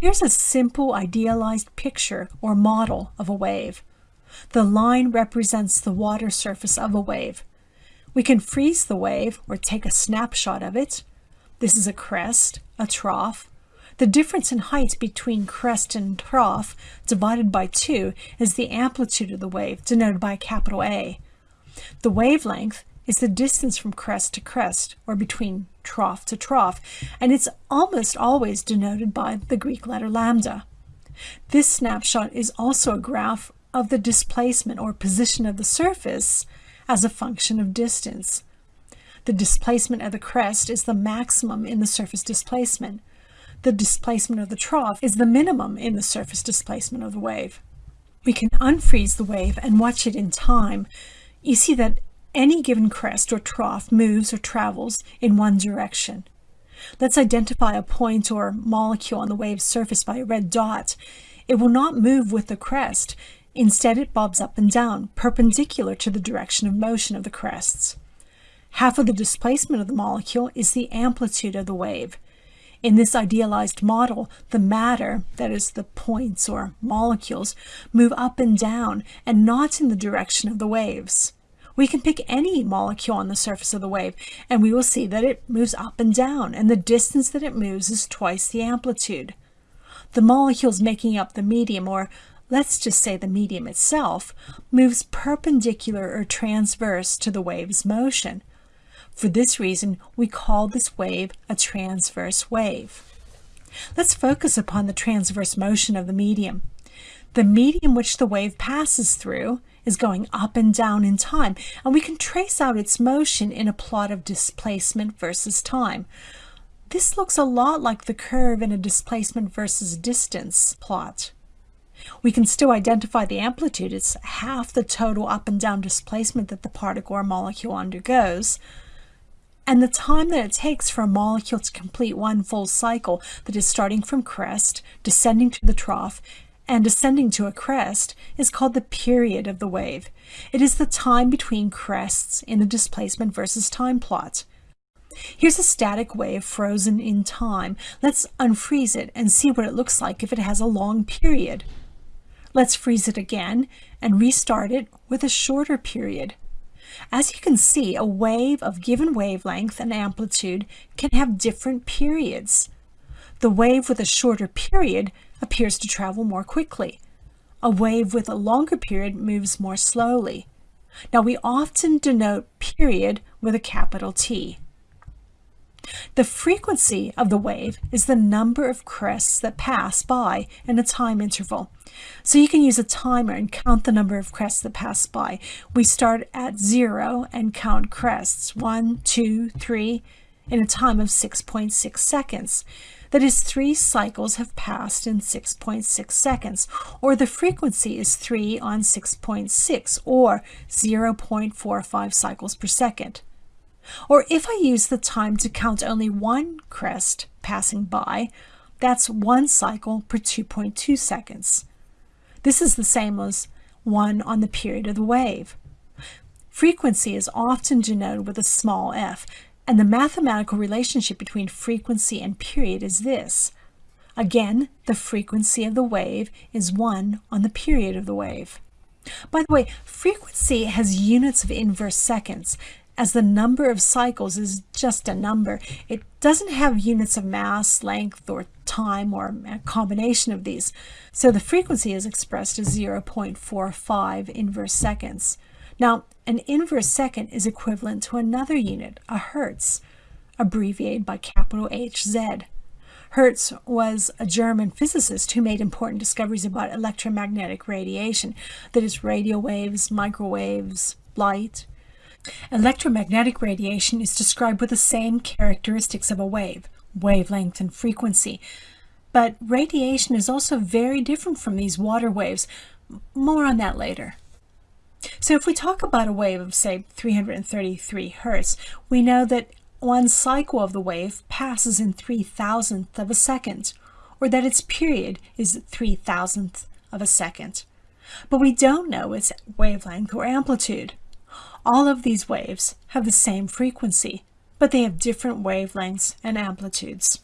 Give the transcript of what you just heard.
Here's a simple idealized picture or model of a wave. The line represents the water surface of a wave. We can freeze the wave or take a snapshot of it. This is a crest, a trough. The difference in height between crest and trough divided by 2 is the amplitude of the wave, denoted by a capital A. The wavelength is the distance from crest to crest, or between trough to trough, and it's almost always denoted by the Greek letter lambda. This snapshot is also a graph of the displacement or position of the surface as a function of distance. The displacement of the crest is the maximum in the surface displacement. The displacement of the trough is the minimum in the surface displacement of the wave. We can unfreeze the wave and watch it in time. You see that any given crest or trough moves or travels in one direction. Let's identify a point or molecule on the wave's surface by a red dot. It will not move with the crest. Instead, it bobs up and down, perpendicular to the direction of motion of the crests. Half of the displacement of the molecule is the amplitude of the wave. In this idealized model, the matter, that is the points or molecules, move up and down and not in the direction of the waves. We can pick any molecule on the surface of the wave and we will see that it moves up and down and the distance that it moves is twice the amplitude. The molecules making up the medium, or let's just say the medium itself, moves perpendicular or transverse to the wave's motion. For this reason, we call this wave a transverse wave. Let's focus upon the transverse motion of the medium. The medium which the wave passes through is going up and down in time, and we can trace out its motion in a plot of displacement versus time. This looks a lot like the curve in a displacement versus distance plot. We can still identify the amplitude. It's half the total up and down displacement that the particle or molecule undergoes. And the time that it takes for a molecule to complete one full cycle that is starting from crest, descending to the trough, and ascending to a crest is called the period of the wave. It is the time between crests in the displacement versus time plot. Here's a static wave frozen in time. Let's unfreeze it and see what it looks like if it has a long period. Let's freeze it again and restart it with a shorter period. As you can see, a wave of given wavelength and amplitude can have different periods. The wave with a shorter period appears to travel more quickly. A wave with a longer period moves more slowly. Now we often denote period with a capital T. The frequency of the wave is the number of crests that pass by in a time interval. So you can use a timer and count the number of crests that pass by. We start at zero and count crests, one, two, three, in a time of 6.6 .6 seconds. That is, three cycles have passed in 6.6 seconds, or the frequency is 3 on 6.6, .6, or 0.45 cycles per second. Or if I use the time to count only one crest passing by, that's one cycle per 2.2 seconds. This is the same as 1 on the period of the wave. Frequency is often denoted with a small f, and the mathematical relationship between frequency and period is this. Again, the frequency of the wave is 1 on the period of the wave. By the way, frequency has units of inverse seconds, as the number of cycles is just a number. It doesn't have units of mass, length, or time, or a combination of these. So the frequency is expressed as 0.45 inverse seconds. Now, an inverse second is equivalent to another unit, a hertz, abbreviated by capital HZ. Hertz was a German physicist who made important discoveries about electromagnetic radiation, that is radio waves, microwaves, light. Electromagnetic radiation is described with the same characteristics of a wave, wavelength and frequency. But radiation is also very different from these water waves. More on that later. So if we talk about a wave of, say, 333 hertz, we know that one cycle of the wave passes in 3 thousandth of a second, or that its period is 3 thousandth of a second. But we don't know its wavelength or amplitude. All of these waves have the same frequency, but they have different wavelengths and amplitudes.